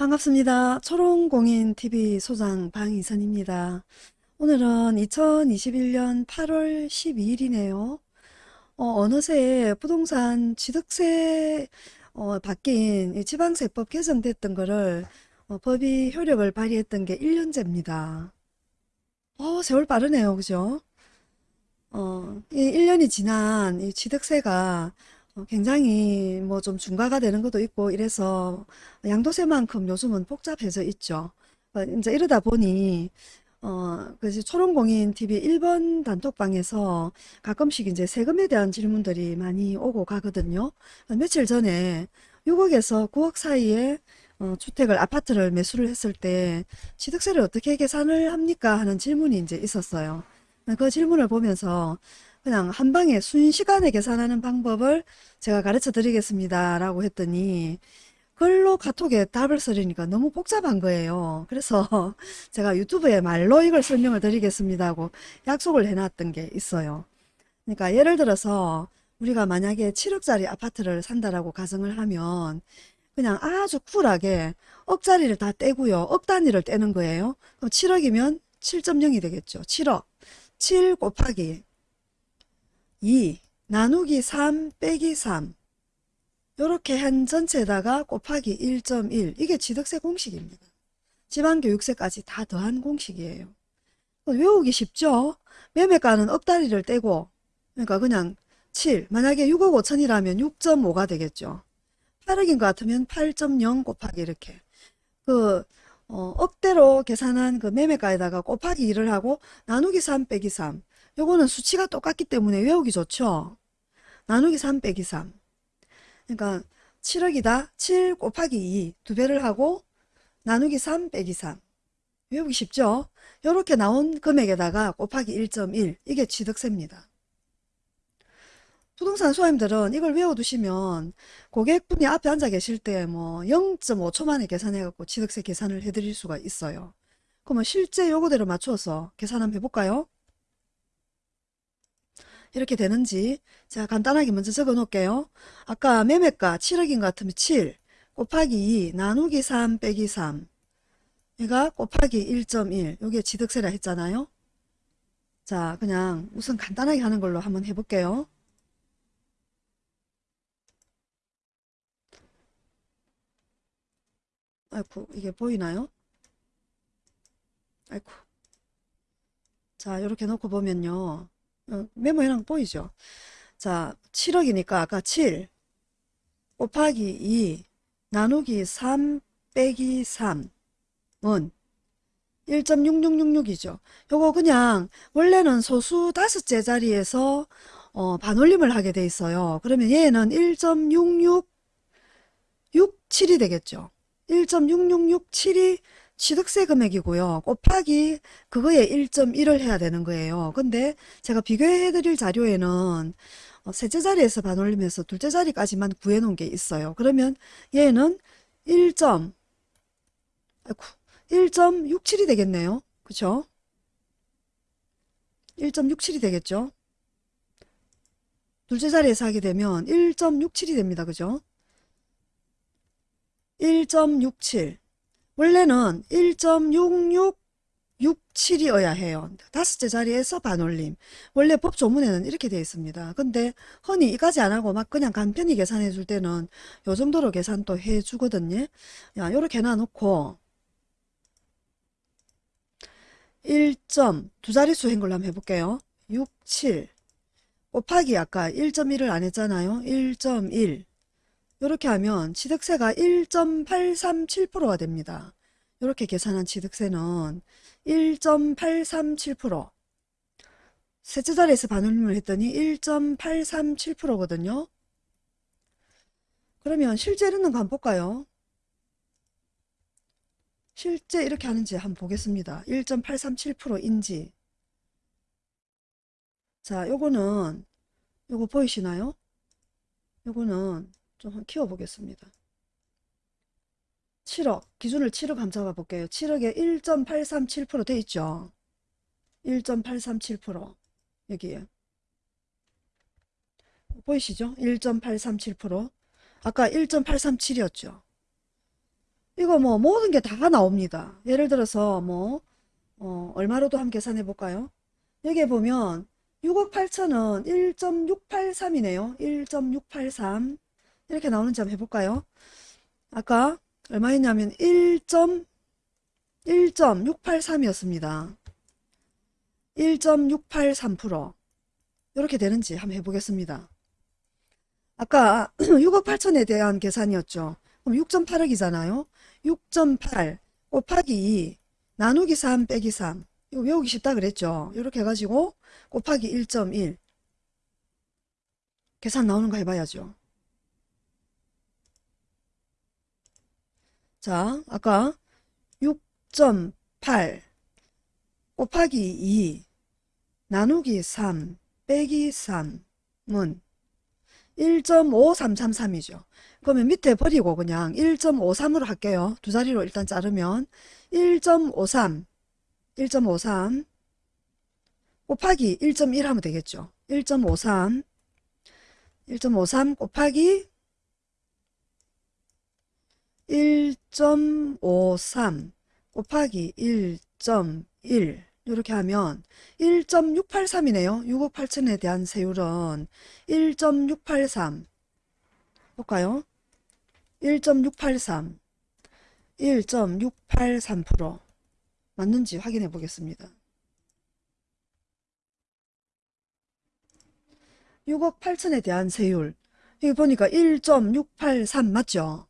반갑습니다. 초롱공인TV 소장 방이선입니다. 오늘은 2021년 8월 12일이네요. 어, 느새 부동산 취득세 어, 바뀐 지방세법 개정됐던 거를 어, 법이 효력을 발휘했던 게 1년째입니다. 어, 세월 빠르네요. 그죠? 어, 이 1년이 지난 이 취득세가 어, 굉장히 뭐 좀 중과가 되는 것도 있고 이래서 양도세만큼 요즘은 복잡해져 있죠. 어, 이제 이러다 보니 어, 그래서 초롱공인 TV 1번 단톡방에서 가끔씩 이제 세금에 대한 질문들이 많이 오고 가거든요. 어, 며칠 전에 6억에서 9억 사이에 어, 주택을 아파트를 매수를 했을 때 취득세를 어떻게 계산을 합니까 하는 질문이 이제 있었어요. 그 질문을 보면서 그냥 한 방에 순시간에 계산하는 방법을 제가 가르쳐 드리겠습니다. 라고 했더니 글로 카톡에 답을 쓰려니까 너무 복잡한 거예요. 그래서 제가 유튜브에 말로 이걸 설명을 드리겠습니다 하고 약속을 해놨던 게 있어요. 그러니까 예를 들어서 우리가 만약에 7억짜리 아파트를 산다라고 가정을 하면 그냥 아주 쿨하게 억짜리를 다 떼고요. 억 단위를 떼는 거예요. 그럼 7억이면 7.0이 되겠죠. 7억. 7 곱하기 2 나누기 3 빼기 3 이렇게 한 전체에다가 곱하기 1.1 이게 취득세 공식입니다. 지방교육세까지 다 더한 공식이에요. 외우기 쉽죠? 매매가는 억다리를 떼고 그러니까 그냥 7 만약에 6억 5천이라면 6.5가 되겠죠. 8억인 것 같으면 8.0 곱하기 이렇게 그 어, 억대로 계산한 그 매매가에다가 곱하기 2를 하고 나누기 3 빼기 3 요거는 수치가 똑같기 때문에 외우기 좋죠. 나누기 3 빼기 3. 그러니까 7억이다. 7 곱하기 2. 두 배를 하고 나누기 3 빼기 3. 외우기 쉽죠? 이렇게 나온 금액에다가 곱하기 1.1. 이게 취득세입니다. 부동산 소임들은 이걸 외워두시면 고객분이 앞에 앉아 계실 때 뭐 0.5초 만에 계산해갖고 취득세 계산을 해드릴 수가 있어요. 그러면 실제 요거대로 맞춰서 계산 한번 해볼까요? 이렇게 되는지 제가 간단하게 먼저 적어 놓을게요. 아까 매매가 7억인 것 같으면 7 곱하기 2 나누기 3 빼기 3 얘가 곱하기 1.1 요게 취득세라 했잖아요. 자 그냥 우선 간단하게 하는 걸로 한번 해볼게요. 아이고 이게 보이나요? 아이고 자 이렇게 놓고 보면요. 어, 메모해놓은 거 보이죠? 자, 7억이니까 아까 7 곱하기 2 나누기 3 빼기 3은 1.6666이죠. 요거 그냥 원래는 소수 다섯째 자리에서 어, 반올림을 하게 돼 있어요. 그러면 얘는 1.6667이 되겠죠. 1.6667이 취득세 금액이고요. 곱하기 그거에 1.1을 해야 되는 거예요. 근데 제가 비교해 드릴 자료에는 어, 셋째 자리에서 반올림해서 둘째 자리까지만 구해 놓은 게 있어요. 그러면 얘는 1. 아이고, 1.67이 되겠네요. 그쵸? 1.67이 되겠죠? 둘째 자리에서 하게 되면 1.67이 됩니다. 그죠? 1.67 원래는 1.6667이어야 해요. 다섯째 자리에서 반올림. 원래 법조문에는 이렇게 되어 있습니다. 근데 흔히 이까지 안 하고 막 그냥 간편히 계산해 줄 때는 요 정도로 계산 또 해 주거든요. 야, 요렇게 놔놓고 1점 두 자릿수 한 걸로 한번 해볼게요. 6, 7 곱하기 아까 1.1을 안 했잖아요. 1.1 이렇게 하면 취득세가 1.837%가 됩니다. 이렇게 계산한 취득세는 1.837% 셋째 자리에서 반올림을 했더니 1.837%거든요. 그러면 실제 이러는 거 한번 볼까요? 실제 이렇게 하는지 한번 보겠습니다. 1.837%인지 자 요거는 요거 보이시나요? 요거는 좀 키워보겠습니다. 7억 기준을 7억 한번 잡아볼게요. 7억에 1.837%돼 있죠. 1.837% 여기에 보이시죠? 1.837% 아까 1.837이었죠. 이거 뭐 모든 게 다 나옵니다. 예를 들어서 뭐 어, 얼마로도 한번 계산해 볼까요? 여기에 보면 6억 8천은 1.683이네요. 1.683 이렇게 나오는지 한번 해볼까요? 아까 얼마였냐면 1.1.683이었습니다. 1.683% 이렇게 되는지 한번 해보겠습니다. 아까 6억 8천에 대한 계산이었죠. 그럼 6.8억이잖아요. 6.8 곱하기 2 나누기 3 빼기 3 이거 외우기 쉽다 그랬죠. 이렇게 해가지고 곱하기 1.1 계산 나오는 거 해봐야죠. 자, 아까 6.8 곱하기 2 나누기 3 빼기 3은 1.5333이죠. 그러면 밑에 버리고 그냥 1.53으로 할게요. 두 자리로 일단 자르면 1.53 1.53 곱하기 1.1 하면 되겠죠. 1.53 1.53 곱하기 1.53 곱하기 1.1 이렇게 하면 1.683이네요. 6억 8천에 대한 세율은 1.683 볼까요? 1.683 1.683% 맞는지 확인해 보겠습니다. 6억 8천에 대한 세율 여기 보니까 1.683 맞죠?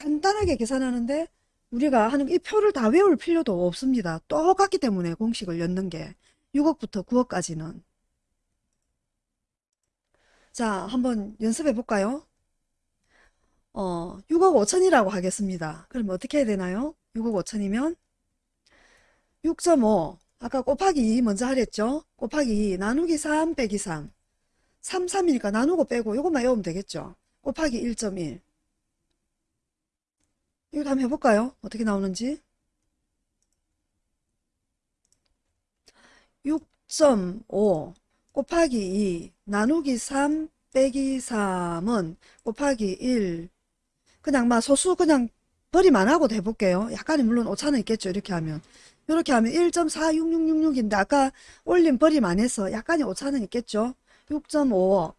간단하게 계산하는데 우리가 하는 이 표를 다 외울 필요도 없습니다. 똑같기 때문에 공식을 였는 게 6억부터 9억까지는 자 한번 연습해 볼까요? 어 6억 5천이라고 하겠습니다. 그럼 어떻게 해야 되나요? 6억 5천이면 6.5 아까 곱하기 2 먼저 하랬죠? 곱하기 2 나누기 3 빼기 3 3, 3이니까 나누고 빼고 이것만 외우면 되겠죠? 곱하기 1.1 이거 한번 해볼까요? 어떻게 나오는지 6.5 곱하기 2 나누기 3 빼기 3은 곱하기 1 그냥 막 소수 그냥 안 하고도 해볼게요. 약간의 물론 오차는 있겠죠. 이렇게 하면 이렇게 하면 1.46666인데 아까 올림 버림 안 해서 약간의 오차는 있겠죠. 6.5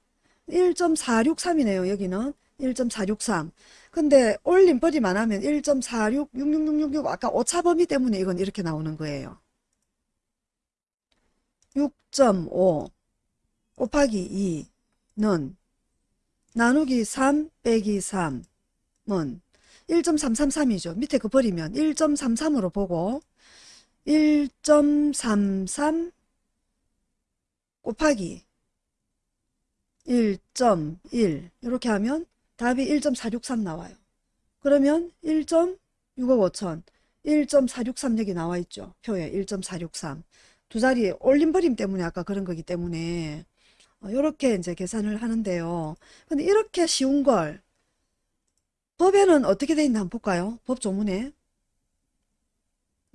1.463이네요. 여기는 1.463 근데 올림 버림 안 하면 1.46 66666 아까 오차 범위 때문에 이건 이렇게 나오는 거예요. 6.5 곱하기 2는 나누기 3 빼기 3은 1.333이죠. 밑에 그 버리면 1.33으로 보고 1.33 곱하기 1.1 이렇게 하면 답이 1.463 나와요. 그러면 1.6억 5천 1.463 여기 나와 있죠. 표에 1.463 두 자리 올림버림 때문에 아까 그런 거기 때문에 이렇게 이제 계산을 하는데요. 근데 이렇게 쉬운 걸 법에는 어떻게 돼 있나 한번 볼까요? 법 조문에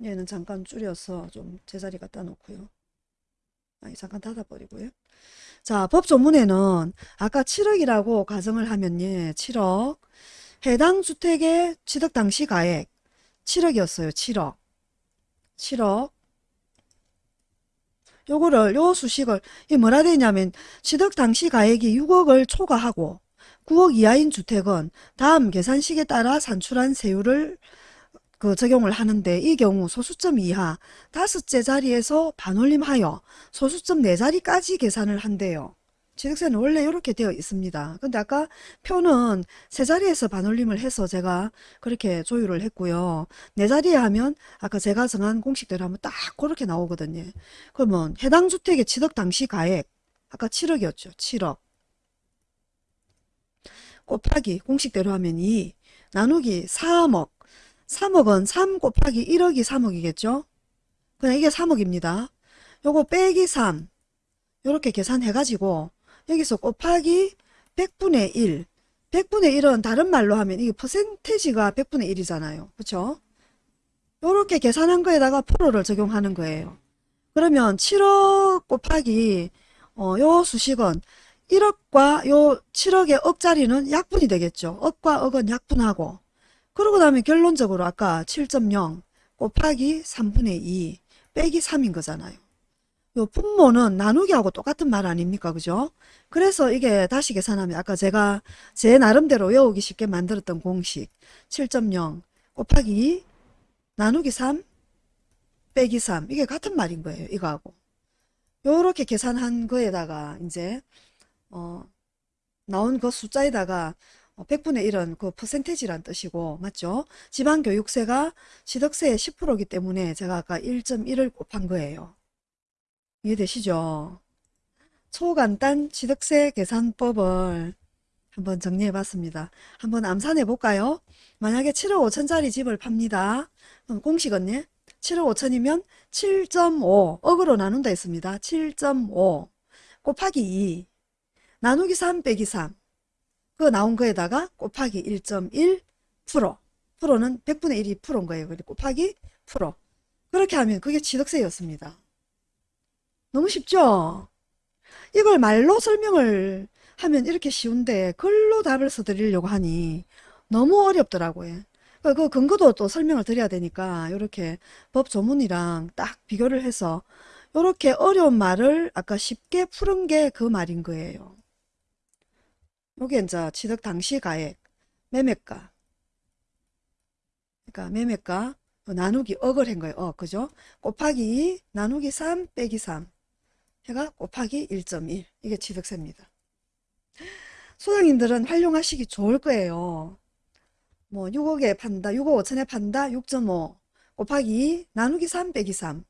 얘는 잠깐 줄여서 좀 제자리 갖다 놓고요. 아니 잠깐 닫아버리고요. 자, 법 조문에는 아까 7억이라고 가정을 하면 예, 7억 해당 주택의 취득 당시 가액 7억이었어요. 7억 7억 요거를 요 수식을 이 뭐라 되냐면 취득 당시 가액이 6억을 초과하고 9억 이하인 주택은 다음 계산식에 따라 산출한 세율을 그 적용을 하는데 이 경우 소수점 이하 다섯째 자리에서 반올림하여 소수점 네 자리까지 계산을 한대요. 취득세는 원래 이렇게 되어 있습니다. 근데 아까 표는 세 자리에서 반올림을 해서 제가 그렇게 조율을 했고요. 네 자리에 하면 아까 제가 정한 공식대로 하면 딱 그렇게 나오거든요. 그러면 해당 주택의 취득 당시 가액 아까 7억이었죠. 7억 곱하기 공식대로 하면 2 나누기 3억 3억은 3 곱하기 1억이 3억이겠죠? 그냥 이게 3억입니다. 요거 빼기 3 이렇게 계산해가지고 여기서 곱하기 100분의 1 100분의 1은 다른 말로 하면 이게 퍼센테지가 100분의 1이잖아요. 그쵸? 이렇게 계산한 거에다가 프로를 적용하는 거예요. 그러면 7억 곱하기 어, 요 수식은 1억과 요 7억의 억짜리는 약분이 되겠죠. 억과 억은 약분하고 그러고 나면 결론적으로 아까 7.0 곱하기 3분의 2 빼기 3인 거잖아요. 요 분모는 나누기하고 똑같은 말 아닙니까? 그죠? 그래서 이게 다시 계산하면 아까 제가 제 나름대로 외우기 쉽게 만들었던 공식 7.0 곱하기 2 나누기 3 빼기 3 이게 같은 말인 거예요. 이거하고. 요렇게 계산한 거에다가 이제 어 나온 그 숫자에다가 100분의 1은 그 퍼센테지란 뜻이고 맞죠? 지방교육세가 취득세의 10%이기 때문에 제가 아까 1.1을 곱한 거예요. 이해되시죠? 초간단 취득세 계산법을 한번 정리해 봤습니다. 한번 암산해 볼까요? 만약에 7억 5천짜리 집을 팝니다. 그럼 공식은요? 7억 5천이면 7.5 억으로 나눈다 했습니다. 7.5 곱하기 2 나누기 3 빼기 3 그 나온 거에다가 곱하기 1.1 프로 프로는 100분의 1이 프로인 거예요. 곱하기 프로 그렇게 하면 그게 취득세였습니다. 너무 쉽죠? 이걸 말로 설명을 하면 이렇게 쉬운데 글로 답을 써드리려고 하니 너무 어렵더라고요. 그, 그 근거도 또 설명을 드려야 되니까 이렇게 법 조문이랑 딱 비교를 해서 이렇게 어려운 말을 아까 쉽게 푸른 게 그 말인 거예요. 요게 이제 취득 당시 가액, 매매가. 그러니까 매매가 나누기 억을 한 거예요. 어, 그죠? 곱하기 2 나누기 3 빼기 3 해가 곱하기 1.1 이게 취득세입니다. 소장님들은 활용하시기 좋을 거예요. 뭐 6억에 판다, 6억 5천에 판다, 6.5 곱하기 2 나누기 3 빼기 3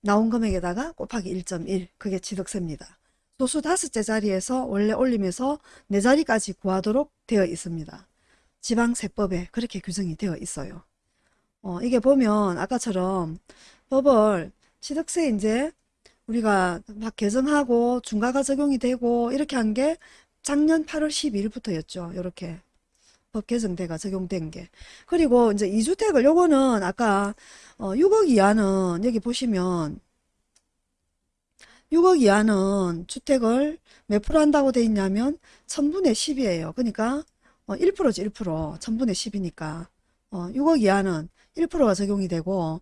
나온 금액에다가 곱하기 1.1 그게 취득세입니다. 소수 다섯째 자리에서 원래 올림에서 네 자리까지 구하도록 되어 있습니다. 지방세법에 그렇게 규정이 되어 있어요. 어, 이게 보면 아까처럼 법을 취득세 이제 우리가 막 개정하고 중과가 적용이 되고 이렇게 한 게 작년 8월 12일부터였죠. 이렇게 법 개정돼가 적용된 게. 그리고 이제 2주택을 요거는 아까 어, 6억 이하는 여기 보시면 6억 이하는 주택을 몇 프로 한다고 돼 있냐면 1000분의 10이에요. 그러니까 어, 1%지 1%. 1000분의 10이니까 어, 6억 이하는 1%가 적용이 되고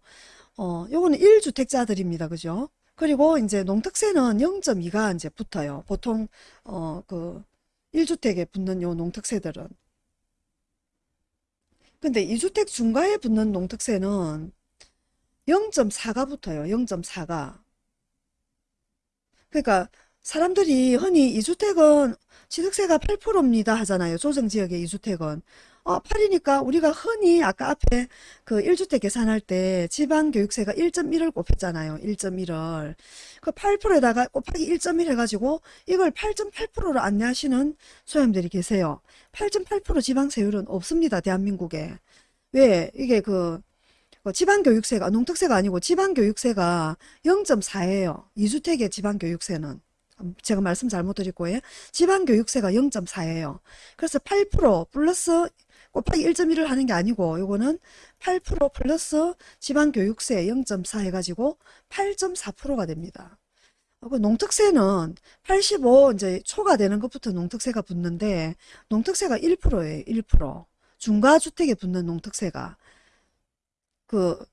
어, 요거는 1주택자들입니다. 그죠? 그리고 이제 농특세는 0.2가 이제 붙어요. 보통 어, 그 1주택에 붙는 요 농특세들은 근데 2주택 중과에 붙는 농특세는 0.4가 붙어요. 0.4가. 그러니까 사람들이 흔히 2주택은 취득세가 8%입니다 하잖아요. 조정지역의 2주택은. 어, 8이니까 우리가 흔히 아까 앞에 그 1주택 계산할 때 지방교육세가 1.1을 곱했잖아요. 1.1을. 그 8%에다가 곱하기 1.1 해가지고 이걸 8.8%로 안내하시는 소장님들이 계세요. 8.8% 지방세율은 없습니다. 대한민국에. 왜? 이게 그 지방교육세가 농특세가 아니고 지방교육세가 0.4예요. 2주택의 지방교육세는. 제가 말씀 잘못 드렸고 요. 지방교육세가 0.4예요. 그래서 8% 플러스 곱하기 1.1을 하는 게 아니고 요거는 8% 플러스 지방교육세 0.4 해가지고 8.4%가 됩니다. 그 농특세는 85 이제 초가 되는 것부터 농특세가 붙는데 농특세가 1%예요. 1%. 중과주택에 붙는 농특세가 그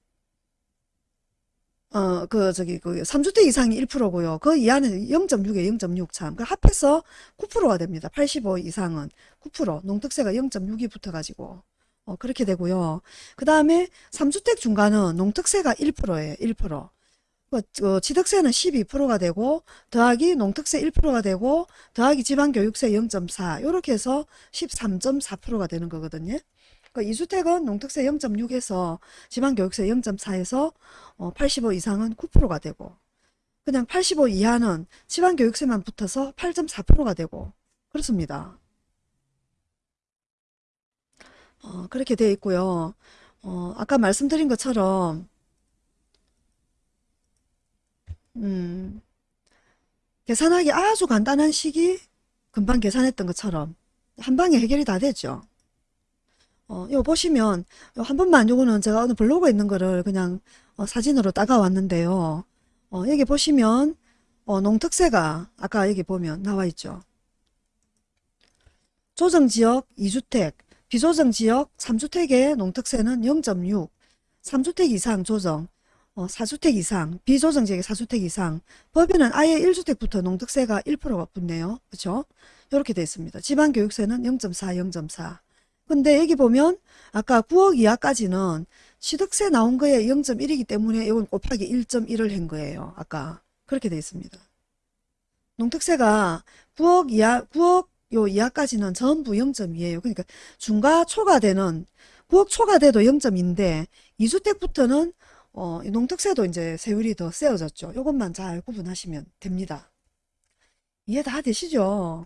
어, 그, 저기, 그, 3주택 이상이 1%고요. 그 이하는 0.6에 0.6 참. 그 합해서 9%가 됩니다. 85 이상은 9%. 농특세가 0.6이 붙어가지고. 어, 그렇게 되고요. 그 다음에 3주택 중간은 농특세가 1%예요. 1%. 그, 그 취득세는 12%가 되고, 더하기 농특세 1%가 되고, 더하기 지방교육세 0.4. 요렇게 해서 13.4%가 되는 거거든요. 그 2주택은 농특세 0.6에서 지방교육세 0.4에서 85 이상은 9%가 되고 그냥 85 이하는 지방교육세만 붙어서 8.4%가 되고 그렇습니다. 어, 그렇게 되어 있고요. 어, 아까 말씀드린 것처럼 음, 계산하기 아주 간단한 식이 금방 계산했던 것처럼 한 방에 해결이 다 되죠. 어, 이거 보시면 한 번만 요거는 제가 오늘 블로그에 있는 거를 그냥 어, 사진으로 따가 왔는데요. 어, 여기 보시면 어, 농특세가 아까 여기 보면 나와 있죠. 조정지역 2주택 비조정 지역 3주택의 농특세는 0.6, 3주택 이상 조정, 어, 4주택 이상, 비조정 지역의 4주택 이상, 법인은 아예 1주택부터 농특세가 1%가 붙네요. 그렇죠? 이렇게 되어 있습니다. 지방교육세는 0.4, 0.4. 근데 여기 보면 아까 9억 이하까지는 취득세 나온 거에 0.1이기 때문에 이건 곱하기 1.1을 한 거예요. 아까 그렇게 되어 있습니다. 농특세가 9억 이하, 9억 요 이하까지는 전부 0.2예요. 그러니까 중과 초가 되는 9억 초가 돼도 0.2인데 2주택부터는 어, 이 농특세도 이제 세율이 더 세워졌죠. 이것만 잘 구분하시면 됩니다. 이해 다 되시죠?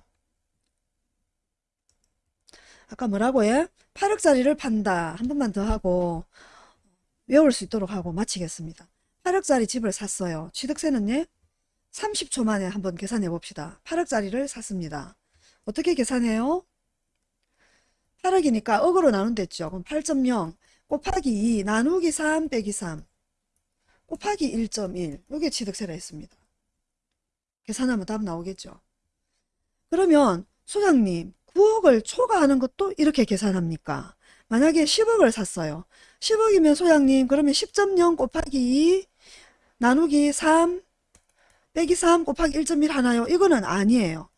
아까 뭐라고 해? 8억짜리를 판다. 한 번만 더 하고 외울 수 있도록 하고 마치겠습니다. 8억짜리 집을 샀어요. 취득세는 예? 30초 만에 한번 계산해 봅시다. 8억짜리를 샀습니다. 어떻게 계산해요? 8억이니까 억으로 나눈댔죠. 그럼 8.0 곱하기 2 나누기 3 빼기 3 곱하기 1.1 이게 취득세라 했습니다. 계산하면 답 나오겠죠. 그러면 소장님 9억을 초과하는 것도 이렇게 계산합니까? 만약에 10억을 샀어요. 10억이면 소장님 그러면 10.0 곱하기 2 나누기 3 빼기 3 곱하기 1.1 하나요? 이거는 아니에요.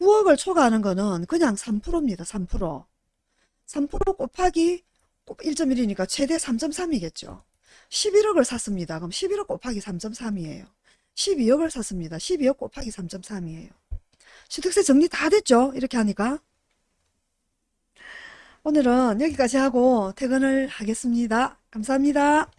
9억을 초과하는 거는 그냥 3%입니다. 3%. 3% 곱하기 1.1이니까 최대 3.3이겠죠. 11억을 샀습니다. 그럼 11억 곱하기 3.3이에요. 12억을 샀습니다. 12억 곱하기 3.3이에요. 취득세 정리 다 됐죠? 이렇게 하니까. 오늘은 여기까지 하고 퇴근을 하겠습니다. 감사합니다.